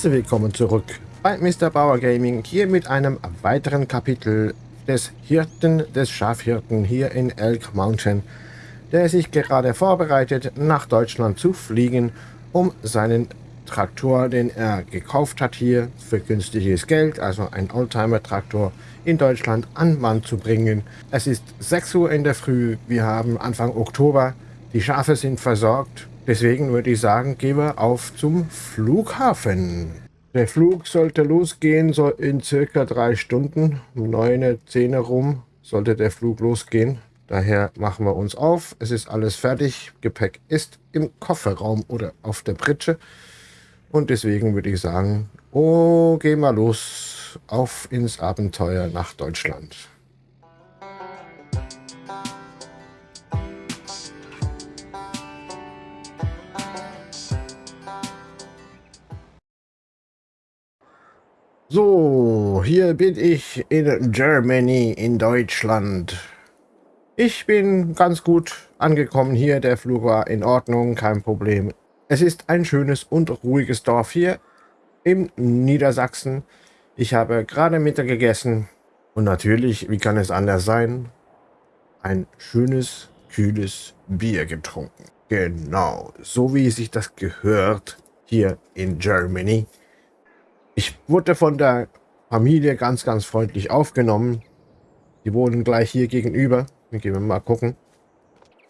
Herzlich willkommen zurück bei Mr. Bauer Gaming, hier mit einem weiteren Kapitel des Hirten, des Schafhirten hier in Elk Mountain, der sich gerade vorbereitet, nach Deutschland zu fliegen, um seinen Traktor, den er gekauft hat hier für günstiges Geld, also ein Oldtimer-Traktor, in Deutschland an Mann zu bringen. Es ist 6 Uhr in der Früh, wir haben Anfang Oktober, die Schafe sind versorgt, deswegen würde ich sagen, gehen wir auf zum Flughafen. Der Flug sollte losgehen, so in circa drei Stunden, um 9, 10 rum sollte der Flug losgehen. Daher machen wir uns auf. Es ist alles fertig. Gepäck ist im Kofferraum oder auf der Pritsche. Und deswegen würde ich sagen, oh, gehen wir los auf ins Abenteuer nach Deutschland. So, hier bin ich in Germany, in Deutschland. Ich bin ganz gut angekommen hier. Der Flug war in Ordnung, kein Problem. Es ist ein schönes und ruhiges Dorf hier im Niedersachsen. Ich habe gerade Mittag gegessen und natürlich, wie kann es anders sein, ein schönes, kühles Bier getrunken. Genau, so wie sich das gehört hier in Germany. Ich wurde von der Familie ganz, ganz freundlich aufgenommen. Die wohnen gleich hier gegenüber. Wir gehen mal gucken.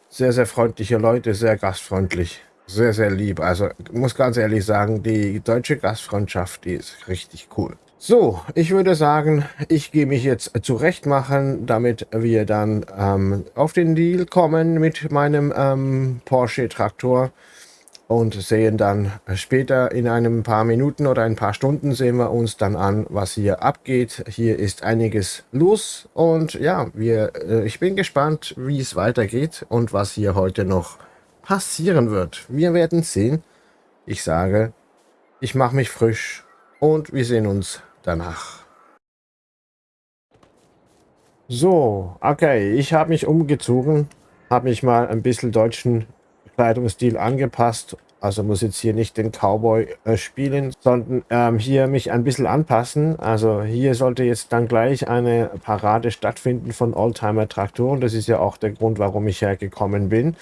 Sehr, sehr freundliche Leute, sehr gastfreundlich. Sehr, sehr lieb. Also muss ganz ehrlich sagen, die deutsche Gastfreundschaft, die ist richtig cool. So, ich würde sagen, ich gehe mich jetzt zurecht machen, damit wir dann ähm, auf den Deal kommen mit meinem ähm, Porsche Traktor und sehen dann später in einem paar Minuten oder ein paar Stunden sehen wir uns dann an, was hier abgeht. Hier ist einiges los und ja, wir, äh, ich bin gespannt, wie es weitergeht und was hier heute noch passieren wird. Wir werden sehen. Ich sage, ich mache mich frisch und wir sehen uns danach. So, okay, ich habe mich umgezogen, habe mich mal ein bisschen deutschen Kleidungsstil angepasst. Also muss jetzt hier nicht den Cowboy äh, spielen, sondern ähm, hier mich ein bisschen anpassen. Also hier sollte jetzt dann gleich eine Parade stattfinden von Oldtimer-Traktoren. Das ist ja auch der Grund, warum ich hergekommen bin.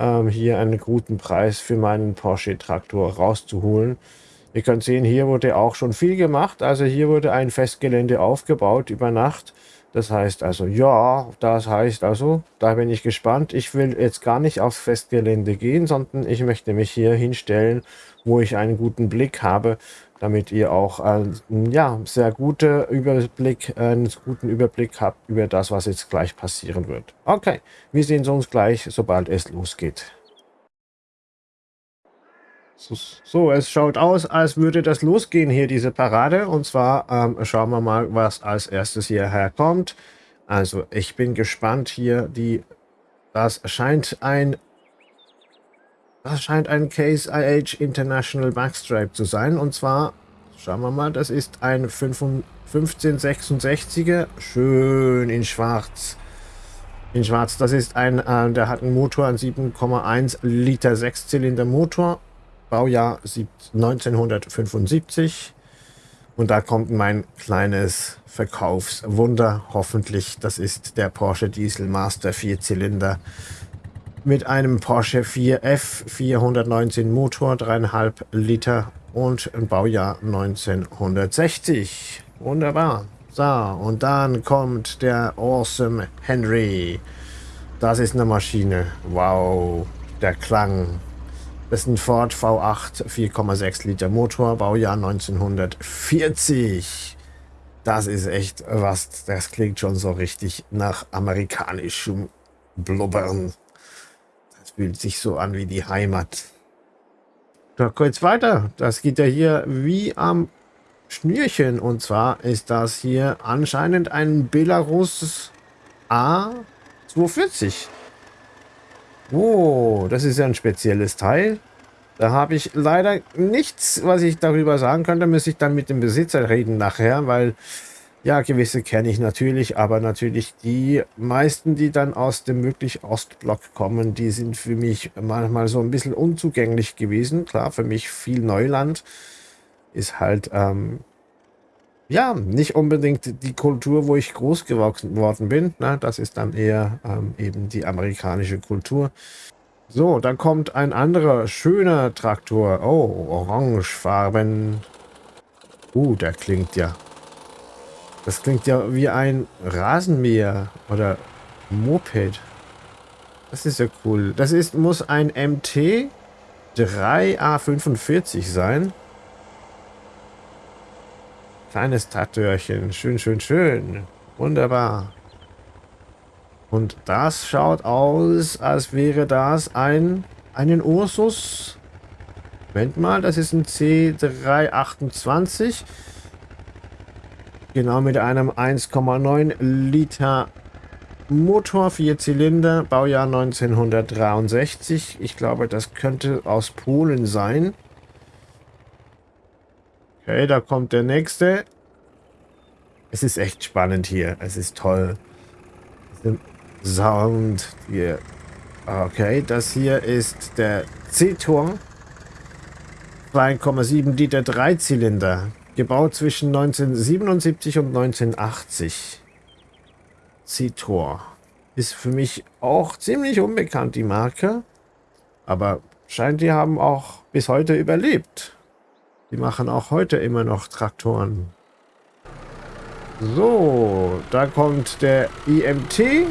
Ähm, hier einen guten Preis für meinen Porsche-Traktor rauszuholen. Ihr könnt sehen, hier wurde auch schon viel gemacht. Also hier wurde ein Festgelände aufgebaut über Nacht. Das heißt also, ja, das heißt also, da bin ich gespannt. Ich will jetzt gar nicht aufs Festgelände gehen, sondern ich möchte mich hier hinstellen, wo ich einen guten Blick habe, damit ihr auch einen ja, sehr gute Überblick, einen guten Überblick habt über das, was jetzt gleich passieren wird. Okay, wir sehen uns gleich, sobald es losgeht. So, es schaut aus, als würde das losgehen hier, diese Parade. Und zwar ähm, schauen wir mal, was als erstes hierher kommt. Also ich bin gespannt hier. Die, das scheint ein das scheint ein Case IH International Backstripe zu sein. Und zwar, schauen wir mal, das ist ein 1566er. Schön in schwarz. In schwarz. Das ist ein, äh, der hat einen Motor, einen 7,1 Liter Sechszylinder Motor Baujahr 1975. Und da kommt mein kleines Verkaufswunder. Hoffentlich, das ist der Porsche Diesel Master Vierzylinder mit einem Porsche 4F 419 Motor, 3,5 Liter und ein Baujahr 1960. Wunderbar. So, und dann kommt der Awesome Henry. Das ist eine Maschine. Wow, der Klang. Das ist ein Ford V8 4,6 Liter Motor, Baujahr 1940. Das ist echt was, das klingt schon so richtig nach amerikanischem Blubbern. Das fühlt sich so an wie die Heimat. Da geht's weiter. Das geht ja hier wie am Schnürchen. Und zwar ist das hier anscheinend ein Belarus A240. Oh, das ist ja ein spezielles Teil. Da habe ich leider nichts, was ich darüber sagen könnte. Müsste ich dann mit dem Besitzer reden nachher, weil ja, gewisse kenne ich natürlich, aber natürlich die meisten, die dann aus dem möglich Ostblock kommen, die sind für mich manchmal so ein bisschen unzugänglich gewesen. Klar, für mich viel Neuland. ist halt, ähm, ja, nicht unbedingt die Kultur, wo ich groß gewachsen worden bin. Ne? Das ist dann eher ähm, eben die amerikanische Kultur. So, dann kommt ein anderer schöner Traktor. Oh, orangefarben. Uh, der klingt ja. Das klingt ja wie ein Rasenmäher oder Moped. Das ist ja cool. Das ist, muss ein MT 3A45 sein. Kleines Traktörchen. Schön, schön, schön. Wunderbar. Und das schaut aus, als wäre das ein einen Ursus. Moment mal, das ist ein C328. Genau mit einem 1,9 Liter Motor, vier Zylinder, Baujahr 1963. Ich glaube, das könnte aus Polen sein. Okay, da kommt der nächste. Es ist echt spannend hier. Es ist toll. Sound hier. Okay, das hier ist der C-Tor. 2,7 Liter Dreizylinder. Gebaut zwischen 1977 und 1980. C-Tor. Ist für mich auch ziemlich unbekannt, die Marke. Aber scheint, die haben auch bis heute überlebt. Die machen auch heute immer noch Traktoren. So, da kommt der IMT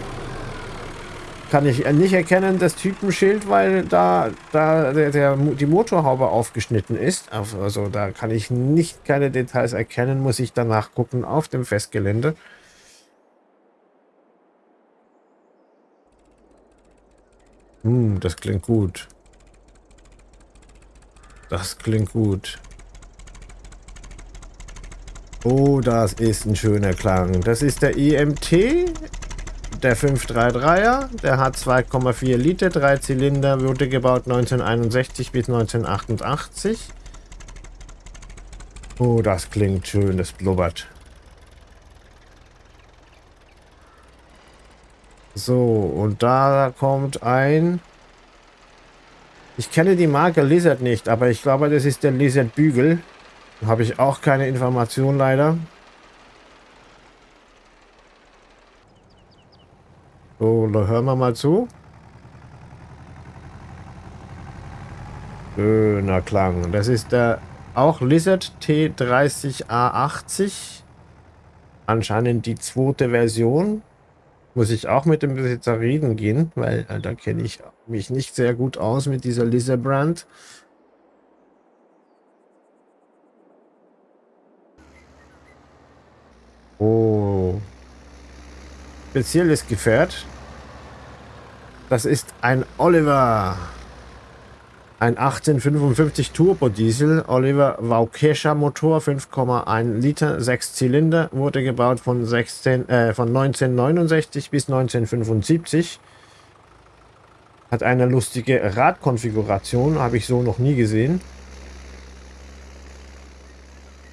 kann ich nicht erkennen, das Typenschild, weil da, da der, der, die Motorhaube aufgeschnitten ist. Also da kann ich nicht keine Details erkennen, muss ich danach gucken auf dem Festgelände. Hm, das klingt gut. Das klingt gut. Oh, das ist ein schöner Klang. Das ist der EMT der 533er, der hat 2,4 Liter, drei Zylinder, wurde gebaut 1961 bis 1988. Oh, das klingt schön, das blubbert. So, und da kommt ein... Ich kenne die Marke Lizard nicht, aber ich glaube, das ist der Lizard Bügel. Habe ich auch keine Information leider. So, hören wir mal zu. Schöner Klang. Das ist der auch Lizard T30A80. Anscheinend die zweite Version. Muss ich auch mit dem Besitzer reden gehen, weil äh, da kenne ich mich nicht sehr gut aus mit dieser Lizard Brand. Oh. Spezielles Gefährt. Das ist ein Oliver. Ein 1855 Turbo Diesel Oliver Waukesha Motor, 5,1 Liter, 6 Zylinder, wurde gebaut von, 16, äh, von 1969 bis 1975. Hat eine lustige Radkonfiguration, habe ich so noch nie gesehen.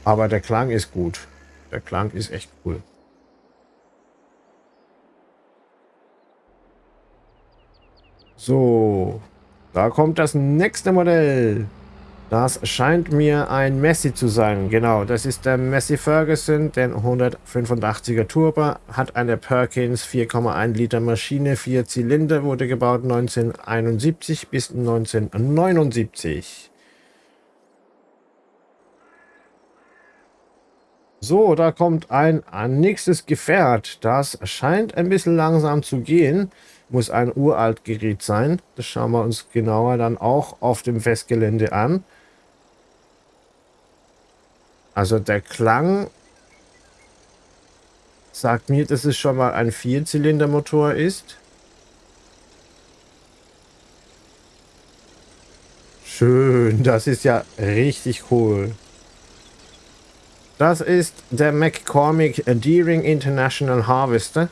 Aber der Klang ist gut. Der Klang ist echt cool. So, da kommt das nächste Modell. Das scheint mir ein Messi zu sein. Genau, das ist der Messi Ferguson, den 185er Turbo, hat eine Perkins 4,1 Liter Maschine, vier Zylinder, wurde gebaut 1971 bis 1979. So, da kommt ein, nächstes Gefährt. Das scheint ein bisschen langsam zu gehen muss ein uralt Gerät sein. Das schauen wir uns genauer dann auch auf dem Festgelände an. Also der Klang sagt mir, dass es schon mal ein Vierzylindermotor ist. Schön, das ist ja richtig cool. Das ist der McCormick Deering International Harvester.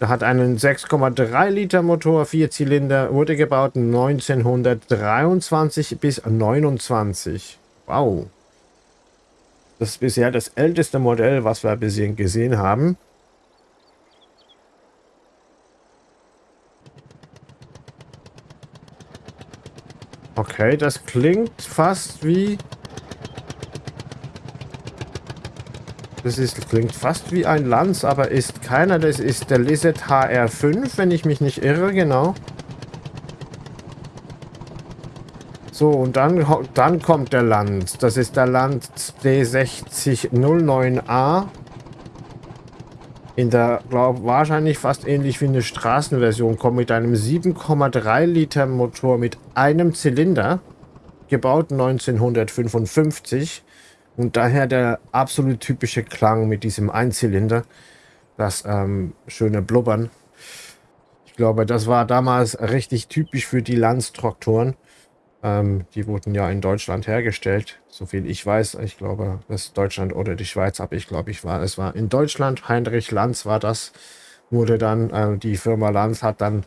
Er hat einen 6,3 Liter Motor, vier Zylinder, wurde gebaut 1923 bis 29. Wow. Das ist bisher das älteste Modell, was wir bisher gesehen haben. Okay, das klingt fast wie... Das ist, klingt fast wie ein Lanz, aber ist keiner. Das ist der Lizard HR5, wenn ich mich nicht irre, genau. So, und dann, dann kommt der Lanz. Das ist der Lanz D6009A. In der, glaube wahrscheinlich fast ähnlich wie eine Straßenversion, kommt mit einem 7,3 Liter Motor mit einem Zylinder, gebaut 1955 und daher der absolut typische Klang mit diesem Einzylinder, das ähm, schöne Blubbern. Ich glaube, das war damals richtig typisch für die Lanz-Traktoren. Ähm, die wurden ja in Deutschland hergestellt, soviel ich weiß. Ich glaube, das Deutschland oder die Schweiz, aber ich glaube, ich war, es war in Deutschland. Heinrich Lanz war das, wurde dann, äh, die Firma Lanz hat dann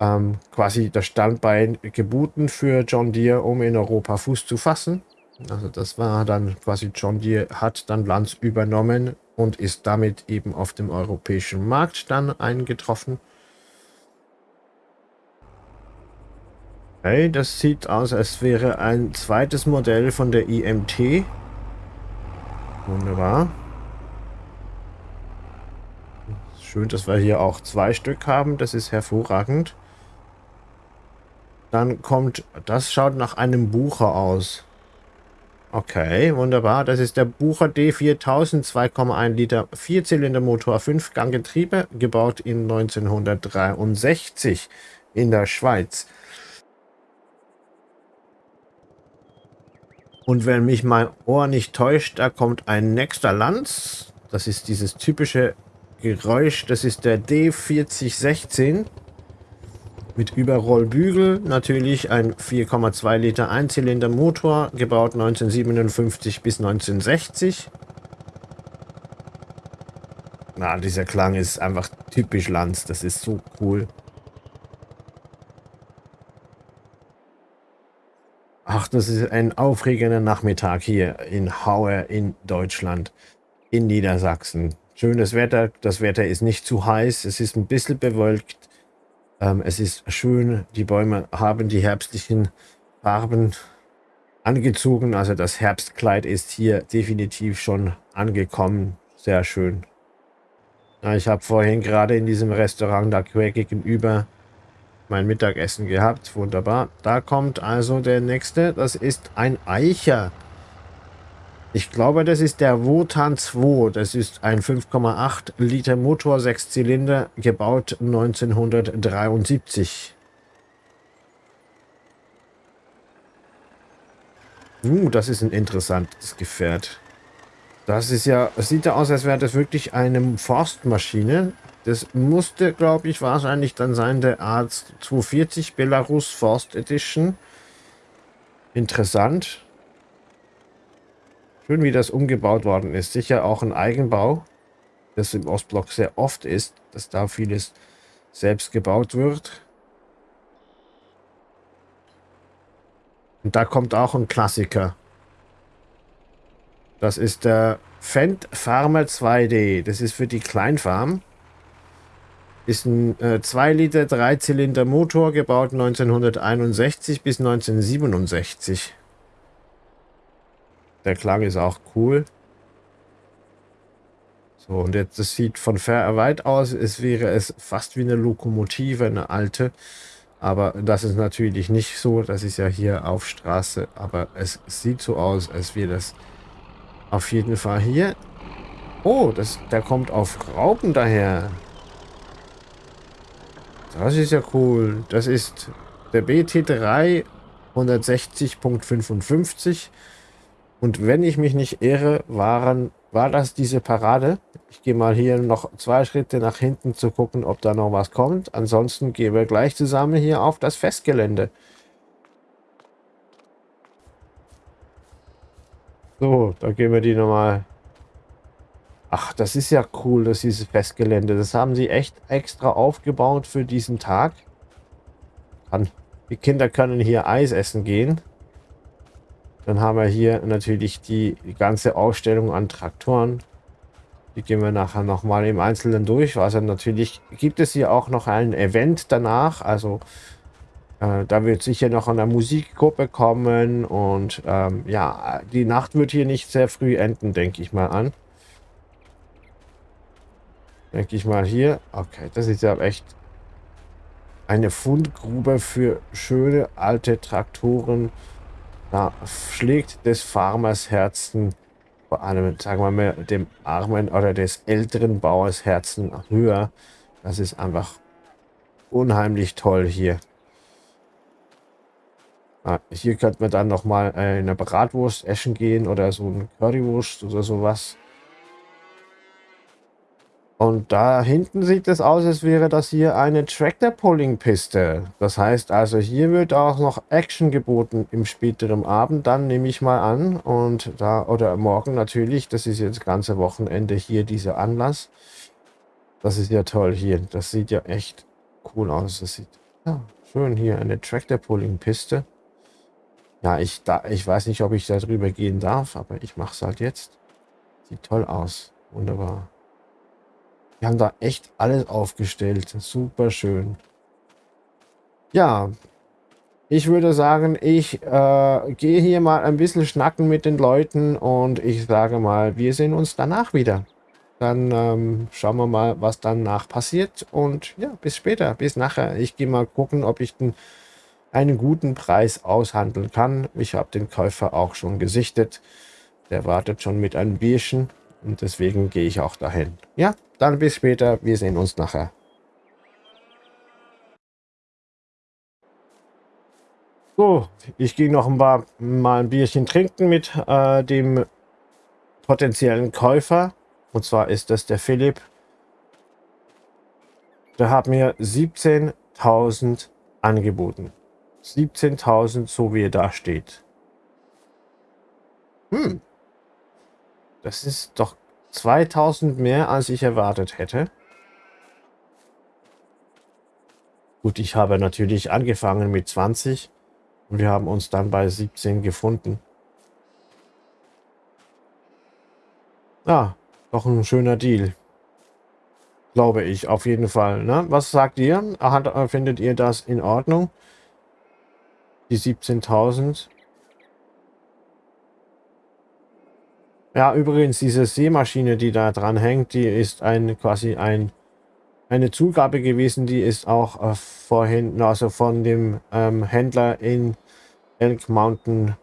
ähm, quasi das Standbein geboten für John Deere, um in Europa Fuß zu fassen. Also das war dann quasi John Deere hat dann Lanz übernommen und ist damit eben auf dem europäischen Markt dann eingetroffen. Okay, das sieht aus, als wäre ein zweites Modell von der IMT. Wunderbar. Schön, dass wir hier auch zwei Stück haben. Das ist hervorragend. Dann kommt, das schaut nach einem Bucher aus. Okay, wunderbar. Das ist der Bucher D4000, 2,1 Liter Vierzylindermotor, 5-Gang-Getriebe, gebaut in 1963 in der Schweiz. Und wenn mich mein Ohr nicht täuscht, da kommt ein nächster Lanz. Das ist dieses typische Geräusch. Das ist der D4016 mit Überrollbügel. Natürlich ein 4,2 Liter Einzylinder Motor, gebaut 1957 bis 1960. Na, dieser Klang ist einfach typisch Lanz. Das ist so cool. Ach, das ist ein aufregender Nachmittag hier in Hauer in Deutschland, in Niedersachsen. Schönes Wetter, das Wetter ist nicht zu heiß, es ist ein bisschen bewölkt. Ähm, es ist schön, die Bäume haben die herbstlichen Farben angezogen. Also das Herbstkleid ist hier definitiv schon angekommen. Sehr schön. Ich habe vorhin gerade in diesem Restaurant da gegenüber mein Mittagessen gehabt. Wunderbar. Da kommt also der nächste. Das ist ein Eicher. Ich glaube, das ist der Wotan 2. Das ist ein 5,8 Liter Motor, 6 Zylinder, gebaut 1973. Uh, das ist ein interessantes Gefährt. Das ist ja, sieht ja aus, als wäre das wirklich eine Forstmaschine. Das musste, glaube ich, wahrscheinlich dann sein, der Arzt 240 Belarus Forst Edition. Interessant. Schön, wie das umgebaut worden ist. Sicher auch ein Eigenbau, das im Ostblock sehr oft ist, dass da vieles selbst gebaut wird. Und da kommt auch ein Klassiker. Das ist der Fendt Farmer 2D. Das ist für die Kleinfarm. Ist ein äh, 2 Liter Dreizylinder Motor, gebaut 1961 bis 1967. Der Klang ist auch cool. So, und jetzt, das sieht von weit aus, es wäre es fast wie eine Lokomotive, eine alte. Aber das ist natürlich nicht so. Das ist ja hier auf Straße. Aber es sieht so aus, als wäre das auf jeden Fall hier. Oh, das, der kommt auf Raupen daher. Das ist ja cool. Das ist der BT3 160.55. Und wenn ich mich nicht irre, waren, war das diese Parade. Ich gehe mal hier noch zwei Schritte nach hinten zu gucken, ob da noch was kommt. Ansonsten gehen wir gleich zusammen hier auf das Festgelände. So, da gehen wir die nochmal Ach, das ist ja cool, dass dieses Festgelände. Das haben sie echt extra aufgebaut für diesen Tag. Die Kinder können hier Eis essen gehen. Dann haben wir hier natürlich die, ganze Ausstellung an Traktoren. Die gehen wir nachher nochmal im Einzelnen durch. Also natürlich gibt es hier auch noch ein Event danach. Also Äh, da wird sicher noch eine Musikgruppe kommen und ähm, ja, die Nacht wird hier nicht sehr früh enden, denke ich mal an. Denke ich mal hier. Okay, das ist ja echt eine Fundgrube für schöne alte Traktoren. Da schlägt des Farmers Herzen, vor allem, sagen wir mal, dem armen oder des älteren Bauers Herzen höher. Das ist einfach unheimlich toll hier. Ah, hier könnte man dann nochmal äh, eine Bratwurst essen gehen oder so ein Currywurst oder sowas. Und da hinten sieht es aus, als wäre das hier eine Tractor-Pulling-Piste. Das heißt also, hier wird auch noch Action geboten im späteren Abend, dann nehme ich mal an. Und da, oder morgen natürlich, das ist jetzt ganze Wochenende hier dieser Anlass. Das ist ja toll hier. Das sieht ja echt cool aus. Das sieht ja, schön hier, eine Tractor-Pulling-Piste. Ja, ich, da, ich weiß nicht, ob ich da drüber gehen darf, aber ich mache es halt jetzt. Sieht toll aus. Wunderbar. Wir haben da echt alles aufgestellt. Super schön. Ja, ich würde sagen, ich äh, gehe hier mal ein bisschen schnacken mit den Leuten und ich sage mal, wir sehen uns danach wieder. Dann ähm, schauen wir mal, was danach passiert und ja, bis später, bis nachher. Ich gehe mal gucken, ob ich den, einen guten Preis aushandeln kann. Ich habe den Käufer auch schon gesichtet. Der wartet schon mit einem Bierchen und deswegen gehe ich auch dahin. Ja, dann bis später. Wir sehen uns nachher. So, ich gehe noch ein paar, mal ein Bierchen trinken mit äh, dem potenziellen Käufer. Und zwar ist das der Philipp. Der hat mir 17.000 angeboten. 17.000, so wie er da steht. Hm, das ist doch 2000 mehr, als ich erwartet hätte. Gut, ich habe natürlich angefangen mit 20 und wir haben uns dann bei 17 gefunden. Ja, doch ein schöner Deal. Glaube ich, auf jeden Fall. Ne? Was sagt ihr? Hat, findet ihr das in Ordnung? Die 17.000? Ja, übrigens, diese Seemaschine, die da dran hängt, die ist ein quasi ein eine Zugabe gewesen, die ist auch äh, vorhin, also von dem ähm, Händler in Elk Mountain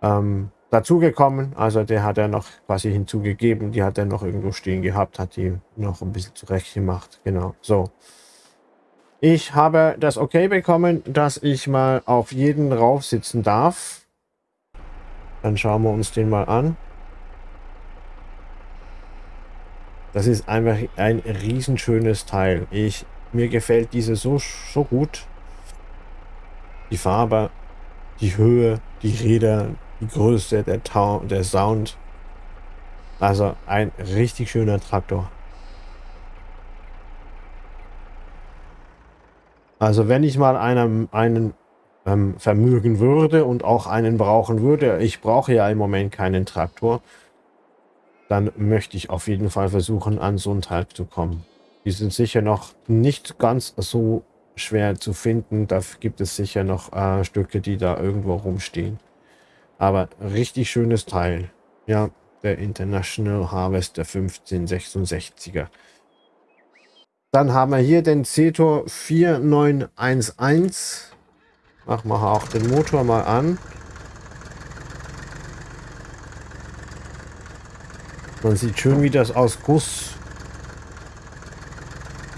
ähm, dazugekommen. Also der hat er noch quasi hinzugegeben, die hat er noch irgendwo stehen gehabt, hat die noch ein bisschen zurecht gemacht. Genau, so. Ich habe das okay bekommen, dass ich mal auf jeden rauf sitzen darf. Dann schauen wir uns den mal an. Das ist einfach ein riesenschönes Teil. Ich, mir gefällt diese so, so gut. Die Farbe, die Höhe, die Räder, die Größe, der, Tau der Sound. Also ein richtig schöner Traktor. Also wenn ich mal einem, einen ähm, vermögen würde und auch einen brauchen würde, ich brauche ja im Moment keinen Traktor, dann möchte ich auf jeden Fall versuchen, an so einen Teil zu kommen. Die sind sicher noch nicht ganz so schwer zu finden. Da gibt es sicher noch äh, Stücke, die da irgendwo rumstehen. Aber richtig schönes Teil. Ja, der International Harvester 1566er. Dann haben wir hier den Cetor 4911. Machen wir auch den Motor mal an. Man sieht schön, wie das aus Guss,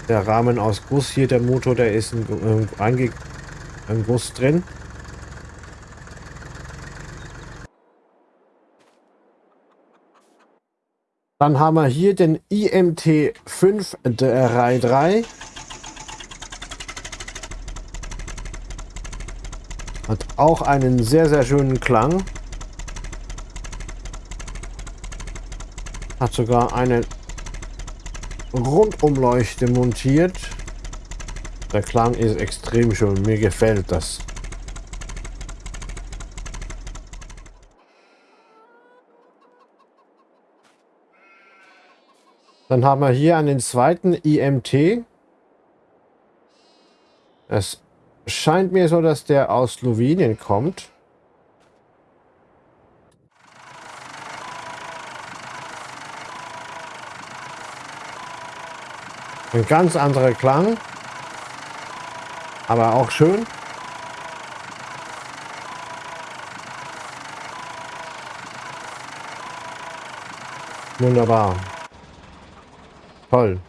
der Rahmen aus Guss hier, der Motor, der ist ein, ein, ein Guss drin. Dann haben wir hier den IMT 533. Hat auch einen sehr, sehr schönen Klang. Hat sogar eine Rundumleuchte montiert. Der Klang ist extrem schön. Mir gefällt das. Dann haben wir hier einen zweiten IMT. Das scheint mir so, dass der aus Slowenien kommt. Ein ganz anderer Klang. Aber auch schön. Wunderbar. Toll.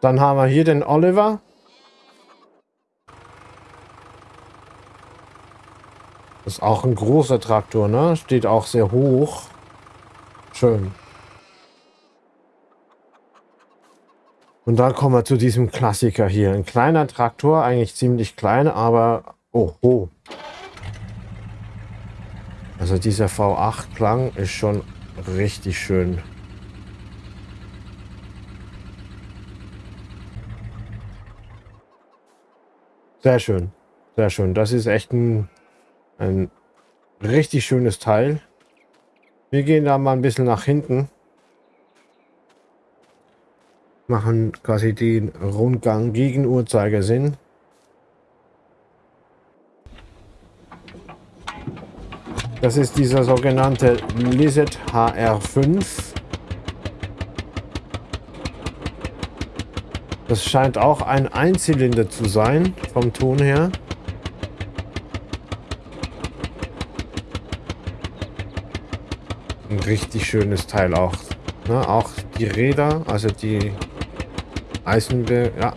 Dann haben wir hier den Oliver. Das ist auch ein großer Traktor, ne? Steht auch sehr hoch. Schön. Und dann kommen wir zu diesem Klassiker hier. Ein kleiner Traktor, eigentlich ziemlich klein, aber... Oh, oh. Also dieser V8-Klang ist schon richtig schön. Sehr schön. Sehr schön. Das ist echt ein, ein richtig schönes Teil. Wir gehen da mal ein bisschen nach hinten. Machen quasi den Rundgang gegen Uhrzeigersinn. Das ist dieser sogenannte Lizard HR5. Das scheint auch ein Einzylinder zu sein, vom Ton her. Ein richtig schönes Teil auch. Ne? Auch die Räder, also die Eisenbe... Ja.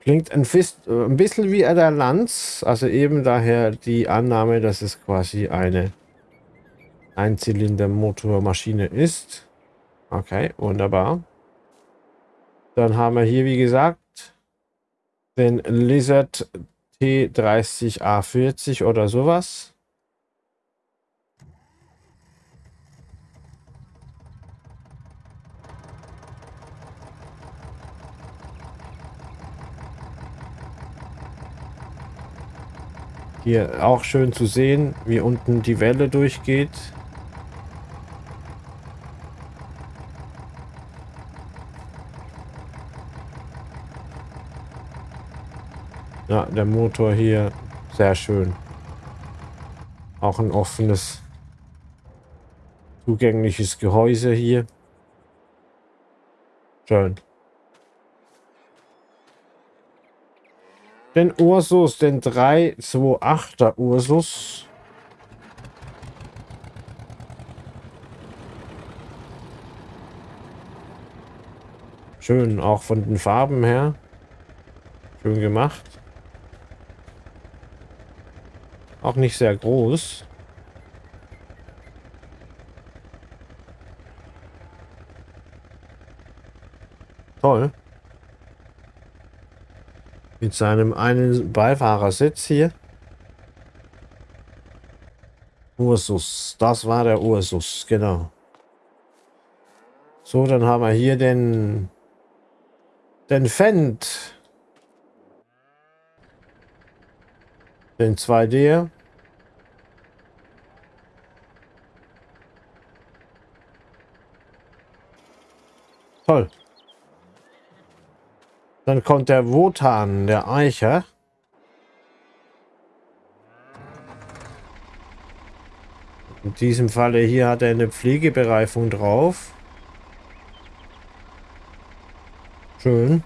Klingt ein, Fist, äh, ein bisschen wie der Lanz, also eben daher die Annahme, dass es quasi eine Einzylinder-Motormaschine ist. Okay, wunderbar. Dann haben wir hier, wie gesagt, den Lizard T30A40 oder sowas. Hier auch schön zu sehen, wie unten die Welle durchgeht. Ja, der Motor hier sehr schön. Auch ein offenes, zugängliches Gehäuse hier. Schön. Den Ursus, den 328er Ursus. Schön, auch von den Farben her. Schön gemacht. Auch nicht sehr groß. Toll. Mit seinem einen Beifahrersitz hier. Ursus. Das war der Ursus, genau. So, dann haben wir hier den den Fendt. Den 2D. Toll. Dann kommt der Wotan, der Eicher. In diesem Falle hier hat er eine Pflegebereifung drauf. Schön.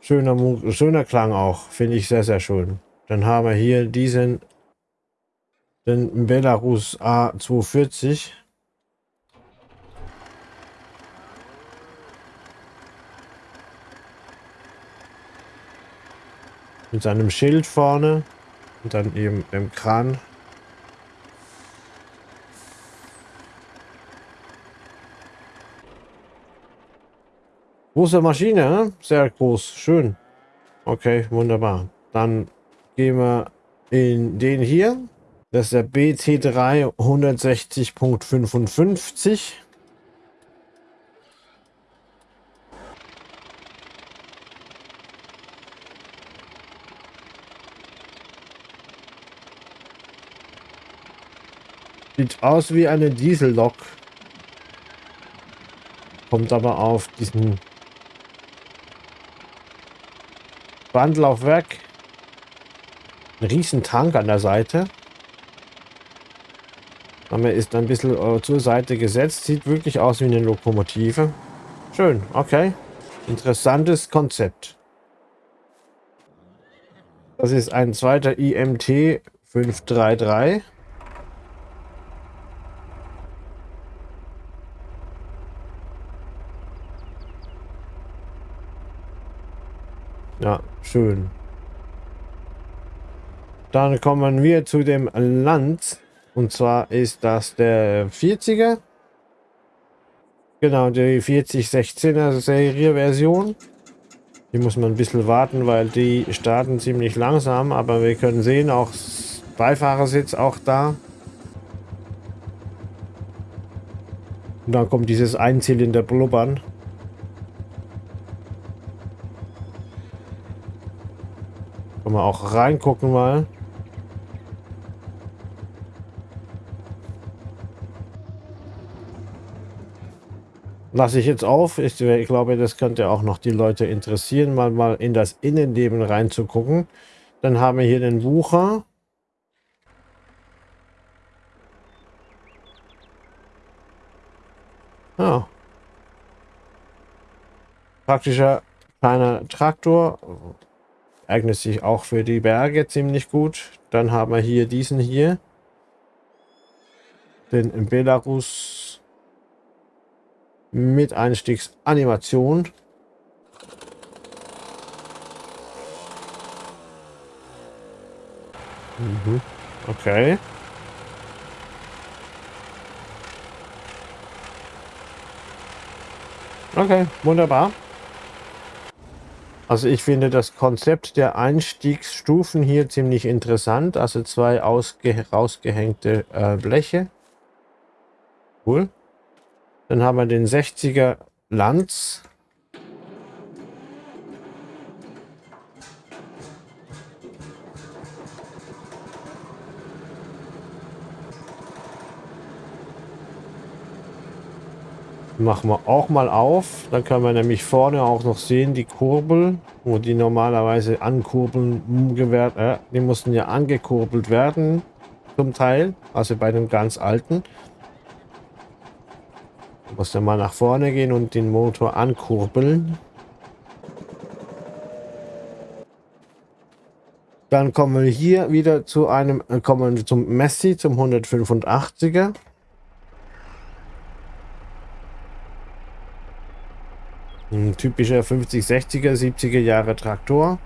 Schöner, schöner Klang auch. Finde ich sehr, sehr schön. Dann haben wir hier diesen den Belarus A240. Mit seinem Schild vorne. Und dann eben im Kran. Große Maschine, ne? sehr groß, schön. Okay, wunderbar. Dann gehen wir in den hier. Das ist der BT3 160.55. Sieht aus wie eine Diesellok. Kommt aber auf diesen Bandlaufwerk. Ein riesen an der Seite. Aber ist ein bisschen äh, zur Seite gesetzt. Sieht wirklich aus wie eine Lokomotive. Schön, okay. Interessantes Konzept. Das ist ein zweiter IMT 533. Ja, schön. Dann kommen wir zu dem Land. Und zwar ist das der 40er. Genau, die 4016er Serie Version. Die muss man ein bisschen warten, weil die starten ziemlich langsam. Aber wir können sehen, auch Beifahrersitz auch da. Und dann kommt dieses Einzylinder Blubbern. Können wir auch reingucken mal. Lasse ich jetzt auf. Ich, ich, glaube, das könnte auch noch die Leute interessieren, mal, mal in das Innenleben reinzugucken. Dann haben wir hier den Bucher. Ja. Praktischer kleiner Traktor eignet sich auch für die Berge ziemlich gut. Dann haben wir hier diesen hier. Den Belarus mit Einstiegsanimation. Mhm. Okay. Okay, wunderbar. Also ich finde das Konzept der Einstiegsstufen hier ziemlich interessant. Also zwei ausge rausgehängte äh, Bleche. Cool. Dann haben wir den 60er Lanz. Machen wir auch mal auf. Dann können wir nämlich vorne auch noch sehen, die Kurbel, wo die normalerweise ankurbeln gewährt. Äh, die mussten ja angekurbelt werden, zum Teil. Also bei dem ganz alten. Da muss dann mal nach vorne gehen und den Motor ankurbeln. Dann kommen wir hier wieder zu einem, äh, kommen wir zum Messi, zum 185er. Typischer 50, 60er, 70er Jahre Traktor.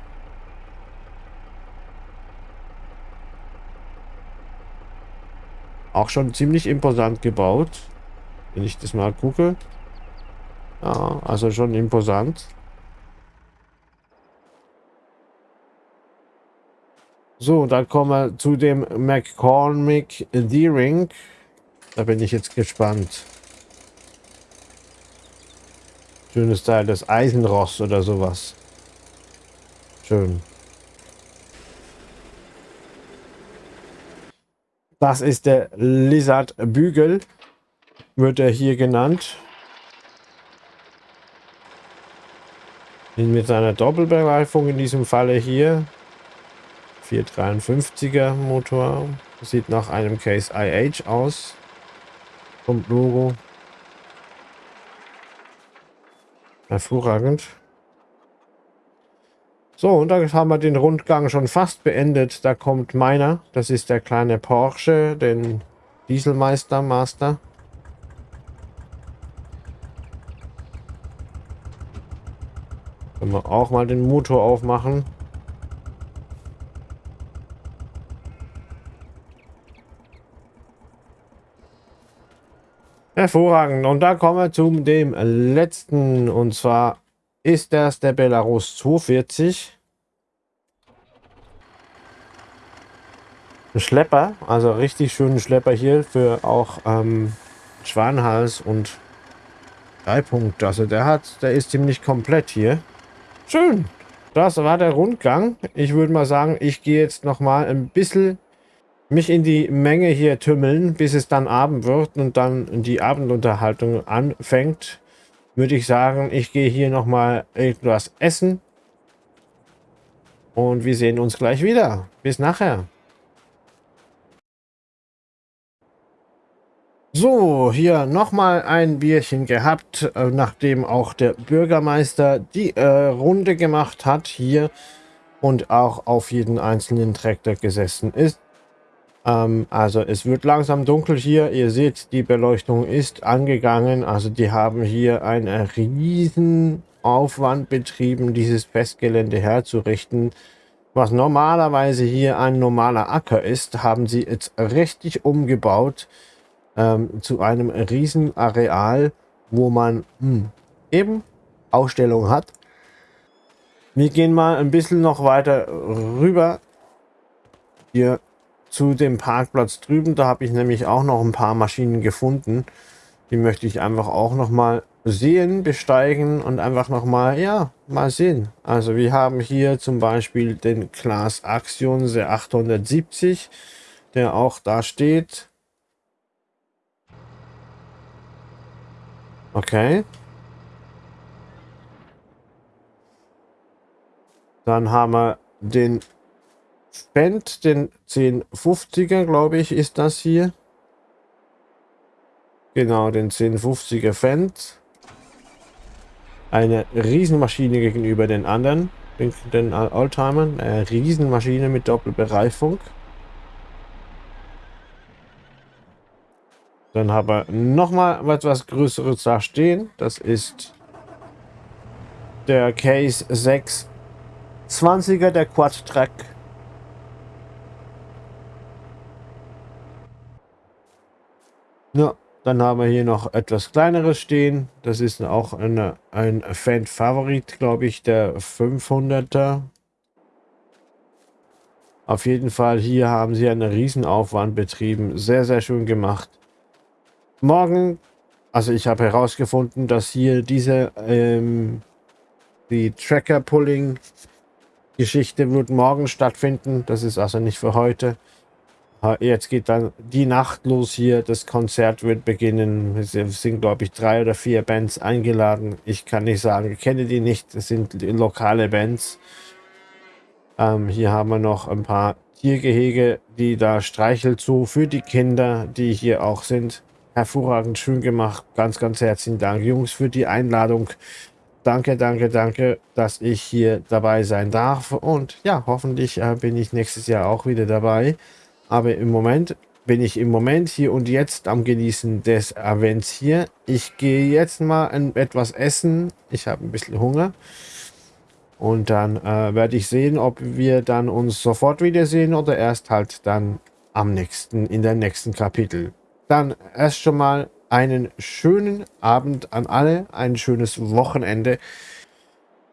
Auch schon ziemlich imposant gebaut. Wenn ich das mal gucke. Ja, also schon imposant. So, dann kommen wir zu dem McCormick D-Ring. Da bin ich jetzt gespannt. Schönes Teil, das Eisenrost oder sowas. Schön. Das ist der Lizard Bügel, wird er hier genannt. Mit seiner Doppelbereifung in diesem Falle hier. 453er Motor. Sieht nach einem Case IH aus. Vom Logo. Hervorragend. So, und da haben wir den Rundgang schon fast beendet. Da kommt meiner. Das ist der kleine Porsche, den Dieselmeister Master. Können wir auch mal den Motor aufmachen. Hervorragend. Und da kommen wir zu dem letzten. Und zwar ist das der Belarus 240. Ein Schlepper, also richtig schönen Schlepper hier für auch ähm, Schwanhals und Dreipunkt. Also der hat, der ist ziemlich komplett hier. Schön. Das war der Rundgang. Ich würde mal sagen, ich gehe jetzt noch mal ein bisschen mich in die Menge hier tümmeln, bis es dann Abend wird und dann die Abendunterhaltung anfängt, würde ich sagen, ich gehe hier nochmal etwas essen. Und wir sehen uns gleich wieder. Bis nachher. So, hier nochmal ein Bierchen gehabt, äh, nachdem auch der Bürgermeister die äh, Runde gemacht hat hier und auch auf jeden einzelnen Traktor gesessen ist. Ähm, also es wird langsam dunkel hier. Ihr seht, die Beleuchtung ist angegangen. Also die haben hier einen riesen Aufwand betrieben, dieses Festgelände herzurichten. Was normalerweise hier ein normaler Acker ist, haben sie jetzt richtig umgebaut ähm, zu einem riesen Areal, wo man hm, eben Ausstellungen hat. Wir gehen mal ein bisschen noch weiter rüber hier zu dem Parkplatz drüben. Da habe ich nämlich auch noch ein paar Maschinen gefunden. Die möchte ich einfach auch noch mal sehen, besteigen und einfach noch mal, ja, mal sehen. Also wir haben hier zum Beispiel den Class Axion der 870, der auch da steht. Okay. Dann haben wir den Fendt, den 1050er, glaube ich, ist das hier. Genau, den 1050er Fendt. Eine Riesenmaschine gegenüber den anderen, den, den Oldtimern. Eine Riesenmaschine mit Doppelbereifung. Dann haben wir nochmal etwas Größeres da stehen. Das ist der Case 620er, der Quad Ja, dann haben wir hier noch etwas kleineres stehen. Das ist auch eine, ein Fan-Favorit, glaube ich, der 500er. Auf jeden Fall, hier haben sie einen Riesenaufwand betrieben. Sehr, sehr schön gemacht morgen, also ich habe herausgefunden, dass hier diese, ähm, die Tracker-Pulling-Geschichte wird morgen stattfinden. Das ist also nicht für heute. Jetzt geht dann die Nacht los hier. Das Konzert wird beginnen. Es sind, glaube ich, drei oder vier Bands eingeladen. Ich kann nicht sagen, ich kenne die nicht. Das sind lokale Bands. Ähm, hier haben wir noch ein paar Tiergehege, die da Streichelzoo für die Kinder, die hier auch sind. Hervorragend, schön gemacht. Ganz, ganz herzlichen Dank, Jungs, für die Einladung. Danke, danke, danke, dass ich hier dabei sein darf. Und ja, hoffentlich äh, bin ich nächstes Jahr auch wieder dabei. Aber im Moment bin ich im Moment hier und jetzt am Genießen des Events hier. Ich gehe jetzt mal ein, etwas essen. Ich habe ein bisschen Hunger. Und dann äh, werde ich sehen, ob wir dann uns sofort wiedersehen oder erst halt dann am nächsten, in der nächsten Kapitel. Dann erst schon mal einen schönen Abend an alle, ein schönes Wochenende.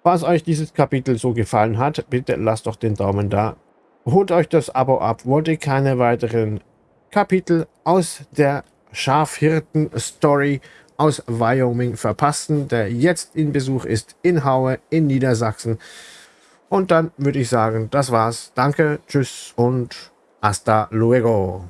Falls euch dieses Kapitel so gefallen hat, bitte lasst doch den Daumen da. Holt euch das Abo ab, wollt ihr keine weiteren Kapitel aus der Schafhirten-Story aus Wyoming verpassen, der jetzt in Besuch ist in Haue in Niedersachsen. Und dann würde ich sagen, das war's. Danke, tschüss und hasta luego.